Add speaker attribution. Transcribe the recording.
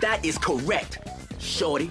Speaker 1: That is correct, shorty.